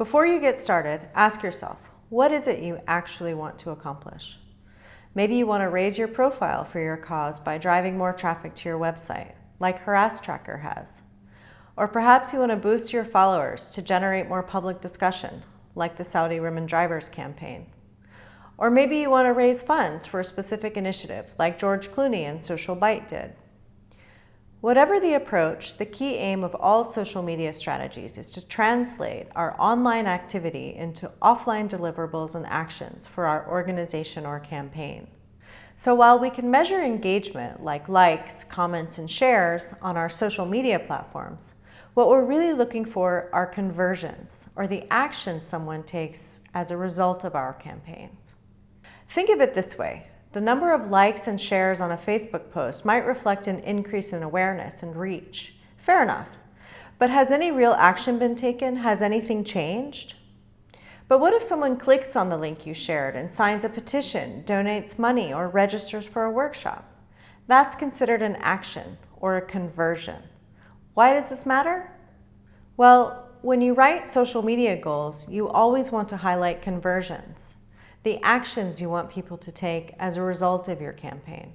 Before you get started, ask yourself, what is it you actually want to accomplish? Maybe you want to raise your profile for your cause by driving more traffic to your website, like Harass Tracker has. Or perhaps you want to boost your followers to generate more public discussion, like the Saudi Women Drivers campaign. Or maybe you want to raise funds for a specific initiative, like George Clooney and Social Bite did. Whatever the approach, the key aim of all social media strategies is to translate our online activity into offline deliverables and actions for our organization or campaign. So while we can measure engagement like likes, comments, and shares on our social media platforms, what we're really looking for are conversions, or the action someone takes as a result of our campaigns. Think of it this way. The number of likes and shares on a Facebook post might reflect an increase in awareness and reach. Fair enough. But has any real action been taken? Has anything changed? But what if someone clicks on the link you shared and signs a petition, donates money, or registers for a workshop? That's considered an action or a conversion. Why does this matter? Well, when you write social media goals, you always want to highlight conversions the actions you want people to take as a result of your campaign.